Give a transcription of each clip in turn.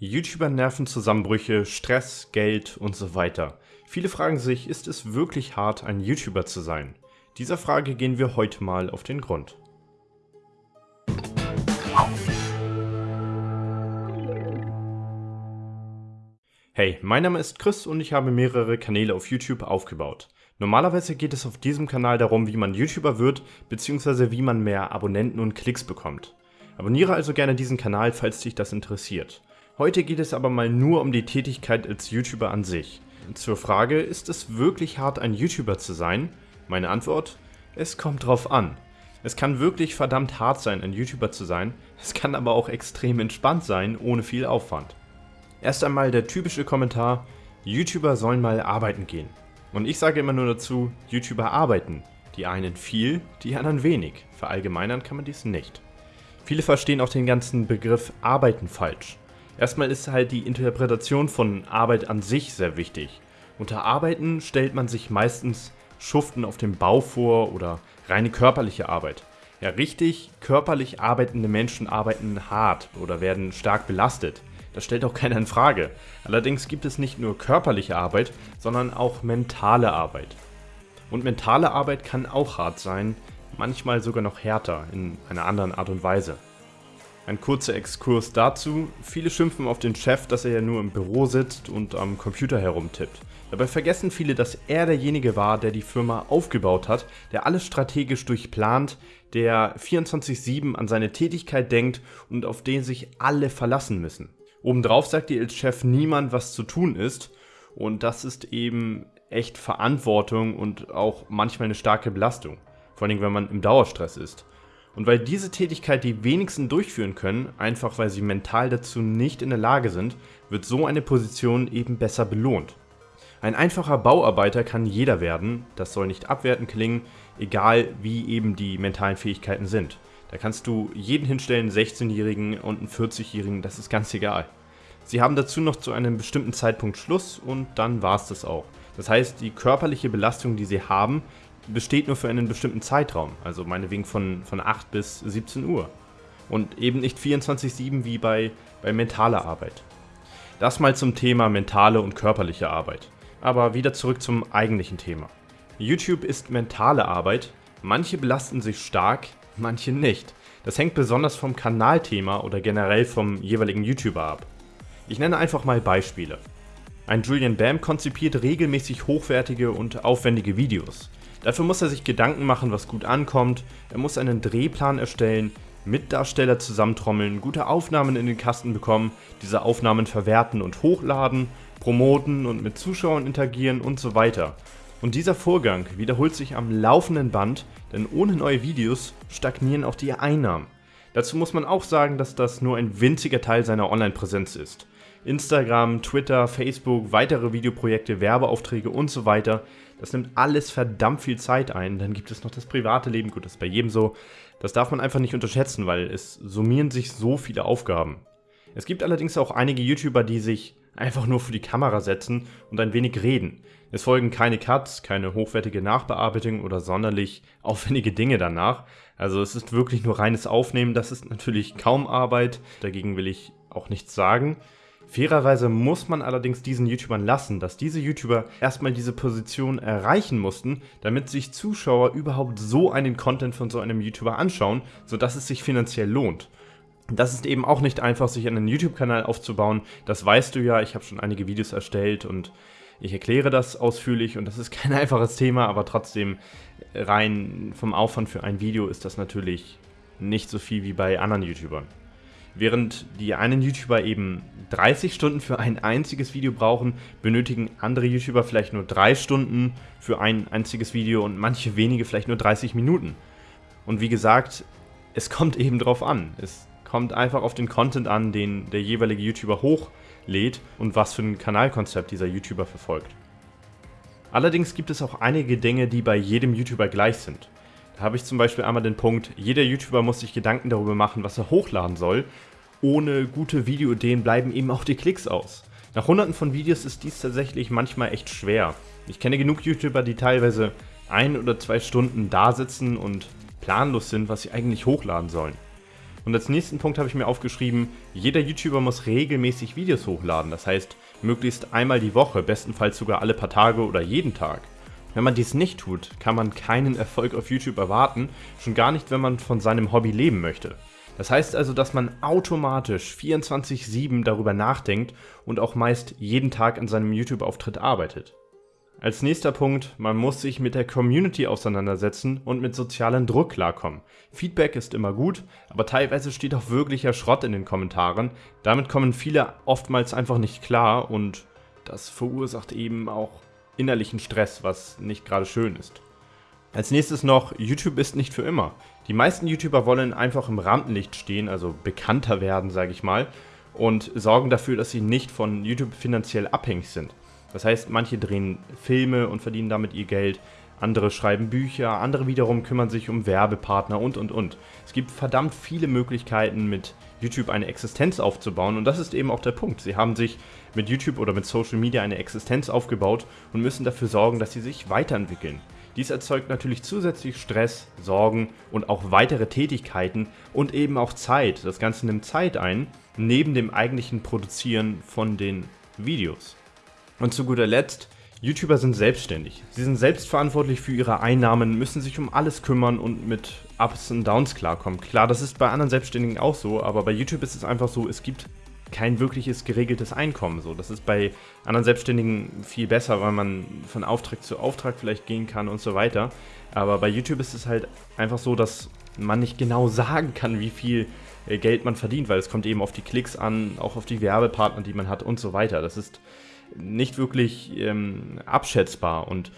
YouTuber Nervenzusammenbrüche, Stress, Geld und so weiter. Viele fragen sich, ist es wirklich hart, ein YouTuber zu sein? Dieser Frage gehen wir heute mal auf den Grund. Hey, mein Name ist Chris und ich habe mehrere Kanäle auf YouTube aufgebaut. Normalerweise geht es auf diesem Kanal darum, wie man YouTuber wird, bzw. wie man mehr Abonnenten und Klicks bekommt. Abonniere also gerne diesen Kanal, falls dich das interessiert. Heute geht es aber mal nur um die Tätigkeit als YouTuber an sich. Zur Frage, ist es wirklich hart ein YouTuber zu sein? Meine Antwort, es kommt drauf an. Es kann wirklich verdammt hart sein, ein YouTuber zu sein, es kann aber auch extrem entspannt sein, ohne viel Aufwand. Erst einmal der typische Kommentar, YouTuber sollen mal arbeiten gehen. Und ich sage immer nur dazu, YouTuber arbeiten. Die einen viel, die anderen wenig. Verallgemeinern kann man dies nicht. Viele verstehen auch den ganzen Begriff Arbeiten falsch. Erstmal ist halt die Interpretation von Arbeit an sich sehr wichtig. Unter Arbeiten stellt man sich meistens Schuften auf dem Bau vor oder reine körperliche Arbeit. Ja, richtig körperlich arbeitende Menschen arbeiten hart oder werden stark belastet. Das stellt auch keiner in Frage. Allerdings gibt es nicht nur körperliche Arbeit, sondern auch mentale Arbeit. Und mentale Arbeit kann auch hart sein, manchmal sogar noch härter in einer anderen Art und Weise. Ein kurzer Exkurs dazu. Viele schimpfen auf den Chef, dass er ja nur im Büro sitzt und am Computer herumtippt. Dabei vergessen viele, dass er derjenige war, der die Firma aufgebaut hat, der alles strategisch durchplant, der 24-7 an seine Tätigkeit denkt und auf den sich alle verlassen müssen. Obendrauf sagt dir als Chef niemand, was zu tun ist und das ist eben echt Verantwortung und auch manchmal eine starke Belastung. Vor allem, wenn man im Dauerstress ist. Und weil diese Tätigkeit die wenigsten durchführen können, einfach weil sie mental dazu nicht in der Lage sind, wird so eine Position eben besser belohnt. Ein einfacher Bauarbeiter kann jeder werden, das soll nicht abwertend klingen, egal wie eben die mentalen Fähigkeiten sind. Da kannst du jeden hinstellen, 16-Jährigen und einen 40-Jährigen, das ist ganz egal. Sie haben dazu noch zu einem bestimmten Zeitpunkt Schluss und dann war es das auch. Das heißt, die körperliche Belastung, die sie haben, besteht nur für einen bestimmten Zeitraum, also meinetwegen von, von 8 bis 17 Uhr. Und eben nicht 24-7 wie bei, bei mentaler Arbeit. Das mal zum Thema mentale und körperliche Arbeit. Aber wieder zurück zum eigentlichen Thema. YouTube ist mentale Arbeit, manche belasten sich stark, manche nicht. Das hängt besonders vom Kanalthema oder generell vom jeweiligen YouTuber ab. Ich nenne einfach mal Beispiele. Ein Julian Bam konzipiert regelmäßig hochwertige und aufwendige Videos. Dafür muss er sich Gedanken machen, was gut ankommt, er muss einen Drehplan erstellen, Mitdarsteller zusammentrommeln, gute Aufnahmen in den Kasten bekommen, diese Aufnahmen verwerten und hochladen, promoten und mit Zuschauern interagieren und so weiter. Und dieser Vorgang wiederholt sich am laufenden Band, denn ohne neue Videos stagnieren auch die Einnahmen. Dazu muss man auch sagen, dass das nur ein winziger Teil seiner Online-Präsenz ist. Instagram, Twitter, Facebook, weitere Videoprojekte, Werbeaufträge und so weiter. Das nimmt alles verdammt viel Zeit ein. Dann gibt es noch das private Leben, gut, das ist bei jedem so. Das darf man einfach nicht unterschätzen, weil es summieren sich so viele Aufgaben. Es gibt allerdings auch einige YouTuber, die sich einfach nur für die Kamera setzen und ein wenig reden. Es folgen keine Cuts, keine hochwertige Nachbearbeitung oder sonderlich aufwendige Dinge danach. Also es ist wirklich nur reines Aufnehmen, das ist natürlich kaum Arbeit, dagegen will ich auch nichts sagen. Fairerweise muss man allerdings diesen YouTubern lassen, dass diese YouTuber erstmal diese Position erreichen mussten, damit sich Zuschauer überhaupt so einen Content von so einem YouTuber anschauen, sodass es sich finanziell lohnt. Das ist eben auch nicht einfach, sich einen YouTube-Kanal aufzubauen. Das weißt du ja, ich habe schon einige Videos erstellt und ich erkläre das ausführlich und das ist kein einfaches Thema, aber trotzdem rein vom Aufwand für ein Video ist das natürlich nicht so viel wie bei anderen YouTubern. Während die einen YouTuber eben 30 Stunden für ein einziges Video brauchen, benötigen andere YouTuber vielleicht nur 3 Stunden für ein einziges Video und manche wenige vielleicht nur 30 Minuten. Und wie gesagt, es kommt eben drauf an. Es kommt einfach auf den Content an, den der jeweilige YouTuber hochlädt und was für ein Kanalkonzept dieser YouTuber verfolgt. Allerdings gibt es auch einige Dinge, die bei jedem YouTuber gleich sind. Da habe ich zum Beispiel einmal den Punkt, jeder YouTuber muss sich Gedanken darüber machen, was er hochladen soll. Ohne gute Videoideen bleiben eben auch die Klicks aus. Nach hunderten von Videos ist dies tatsächlich manchmal echt schwer. Ich kenne genug YouTuber, die teilweise ein oder zwei Stunden da sitzen und planlos sind, was sie eigentlich hochladen sollen. Und als nächsten Punkt habe ich mir aufgeschrieben, jeder YouTuber muss regelmäßig Videos hochladen. Das heißt, möglichst einmal die Woche, bestenfalls sogar alle paar Tage oder jeden Tag. Wenn man dies nicht tut, kann man keinen Erfolg auf YouTube erwarten, schon gar nicht, wenn man von seinem Hobby leben möchte. Das heißt also, dass man automatisch 24/7 darüber nachdenkt und auch meist jeden Tag an seinem YouTube-Auftritt arbeitet. Als nächster Punkt, man muss sich mit der Community auseinandersetzen und mit sozialem Druck klarkommen. Feedback ist immer gut, aber teilweise steht auch wirklicher Schrott in den Kommentaren. Damit kommen viele oftmals einfach nicht klar und das verursacht eben auch innerlichen Stress, was nicht gerade schön ist. Als nächstes noch, YouTube ist nicht für immer. Die meisten YouTuber wollen einfach im Rampenlicht stehen, also bekannter werden, sage ich mal, und sorgen dafür, dass sie nicht von YouTube finanziell abhängig sind. Das heißt, manche drehen Filme und verdienen damit ihr Geld, andere schreiben Bücher, andere wiederum kümmern sich um Werbepartner und und und. Es gibt verdammt viele Möglichkeiten mit YouTube eine Existenz aufzubauen und das ist eben auch der Punkt. Sie haben sich mit YouTube oder mit Social Media eine Existenz aufgebaut und müssen dafür sorgen, dass sie sich weiterentwickeln. Dies erzeugt natürlich zusätzlich Stress, Sorgen und auch weitere Tätigkeiten und eben auch Zeit. Das Ganze nimmt Zeit ein, neben dem eigentlichen Produzieren von den Videos. Und zu guter Letzt, YouTuber sind selbstständig. Sie sind selbstverantwortlich für ihre Einnahmen, müssen sich um alles kümmern und mit Ups und Downs klarkommen. Klar, das ist bei anderen Selbstständigen auch so, aber bei YouTube ist es einfach so, es gibt kein wirkliches geregeltes Einkommen. So, das ist bei anderen Selbstständigen viel besser, weil man von Auftrag zu Auftrag vielleicht gehen kann und so weiter. Aber bei YouTube ist es halt einfach so, dass man nicht genau sagen kann, wie viel äh, Geld man verdient, weil es kommt eben auf die Klicks an, auch auf die Werbepartner, die man hat und so weiter. Das ist nicht wirklich ähm, abschätzbar und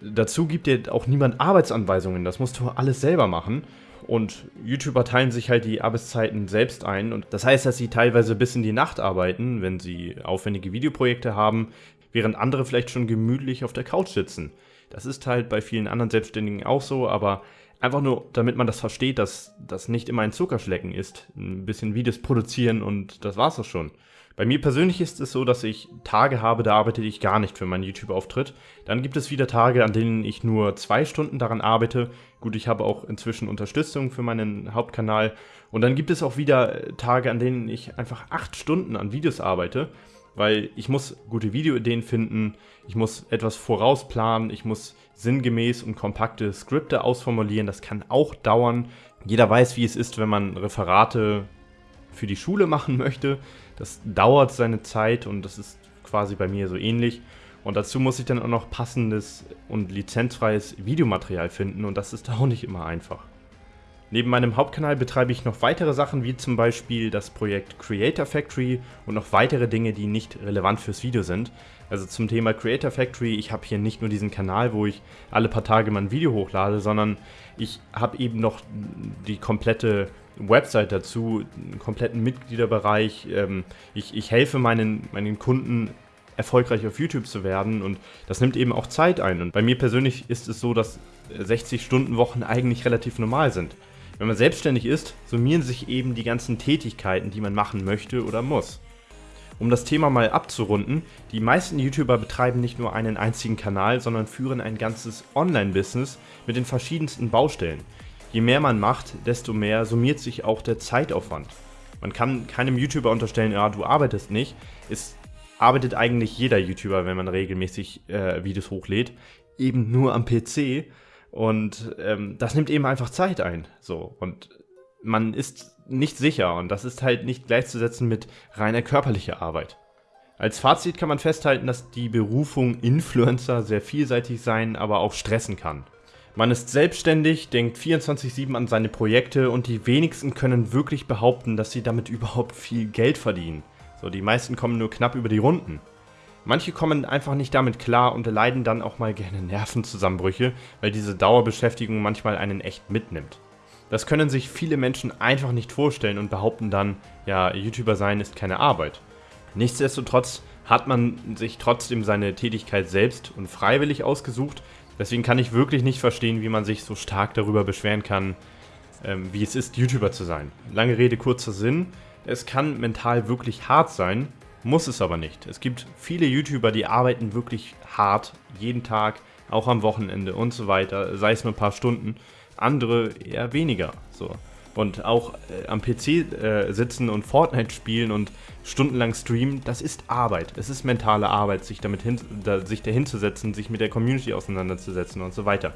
dazu gibt dir auch niemand Arbeitsanweisungen, das musst du alles selber machen. Und YouTuber teilen sich halt die Arbeitszeiten selbst ein. Und das heißt, dass sie teilweise bis in die Nacht arbeiten, wenn sie aufwendige Videoprojekte haben, während andere vielleicht schon gemütlich auf der Couch sitzen. Das ist halt bei vielen anderen Selbstständigen auch so, aber einfach nur, damit man das versteht, dass das nicht immer ein Zuckerschlecken ist. Ein bisschen Videos produzieren und das war's auch schon. Bei mir persönlich ist es so, dass ich Tage habe, da arbeite ich gar nicht für meinen YouTube-Auftritt. Dann gibt es wieder Tage, an denen ich nur zwei Stunden daran arbeite. Gut, ich habe auch inzwischen Unterstützung für meinen Hauptkanal. Und dann gibt es auch wieder Tage, an denen ich einfach acht Stunden an Videos arbeite, weil ich muss gute Videoideen finden, ich muss etwas vorausplanen, ich muss sinngemäß und kompakte Skripte ausformulieren. Das kann auch dauern. Jeder weiß, wie es ist, wenn man Referate für die Schule machen möchte. Das dauert seine Zeit und das ist quasi bei mir so ähnlich. Und dazu muss ich dann auch noch passendes und lizenzfreies Videomaterial finden und das ist auch nicht immer einfach. Neben meinem Hauptkanal betreibe ich noch weitere Sachen, wie zum Beispiel das Projekt Creator Factory und noch weitere Dinge, die nicht relevant fürs Video sind. Also zum Thema Creator Factory, ich habe hier nicht nur diesen Kanal, wo ich alle paar Tage mal ein Video hochlade, sondern ich habe eben noch die komplette Website dazu, einen kompletten Mitgliederbereich. Ähm, ich, ich helfe meinen, meinen Kunden erfolgreich auf YouTube zu werden und das nimmt eben auch Zeit ein. Und bei mir persönlich ist es so, dass 60-Stunden-Wochen eigentlich relativ normal sind. Wenn man selbstständig ist, summieren sich eben die ganzen Tätigkeiten, die man machen möchte oder muss. Um das Thema mal abzurunden, die meisten YouTuber betreiben nicht nur einen einzigen Kanal, sondern führen ein ganzes Online-Business mit den verschiedensten Baustellen. Je mehr man macht, desto mehr summiert sich auch der Zeitaufwand. Man kann keinem YouTuber unterstellen, ja, du arbeitest nicht. Es arbeitet eigentlich jeder YouTuber, wenn man regelmäßig äh, Videos hochlädt, eben nur am PC und ähm, das nimmt eben einfach Zeit ein. So. Und man ist nicht sicher und das ist halt nicht gleichzusetzen mit reiner körperlicher Arbeit. Als Fazit kann man festhalten, dass die Berufung Influencer sehr vielseitig sein, aber auch stressen kann. Man ist selbstständig, denkt 24-7 an seine Projekte und die wenigsten können wirklich behaupten, dass sie damit überhaupt viel Geld verdienen. So, die meisten kommen nur knapp über die Runden. Manche kommen einfach nicht damit klar und leiden dann auch mal gerne Nervenzusammenbrüche, weil diese Dauerbeschäftigung manchmal einen echt mitnimmt. Das können sich viele Menschen einfach nicht vorstellen und behaupten dann, ja, YouTuber sein ist keine Arbeit. Nichtsdestotrotz hat man sich trotzdem seine Tätigkeit selbst und freiwillig ausgesucht, deswegen kann ich wirklich nicht verstehen, wie man sich so stark darüber beschweren kann, ähm, wie es ist, YouTuber zu sein. Lange Rede, kurzer Sinn, es kann mental wirklich hart sein, muss es aber nicht. Es gibt viele YouTuber, die arbeiten wirklich hart, jeden Tag, auch am Wochenende und so weiter, sei es nur ein paar Stunden. Andere eher weniger. So. Und auch äh, am PC äh, sitzen und Fortnite spielen und stundenlang streamen, das ist Arbeit. Es ist mentale Arbeit, sich damit hin, da, sich dahinzusetzen, sich mit der Community auseinanderzusetzen und so weiter.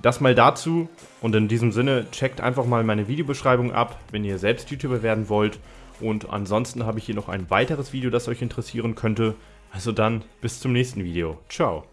Das mal dazu und in diesem Sinne checkt einfach mal meine Videobeschreibung ab, wenn ihr selbst YouTuber werden wollt. Und ansonsten habe ich hier noch ein weiteres Video, das euch interessieren könnte. Also dann bis zum nächsten Video. Ciao.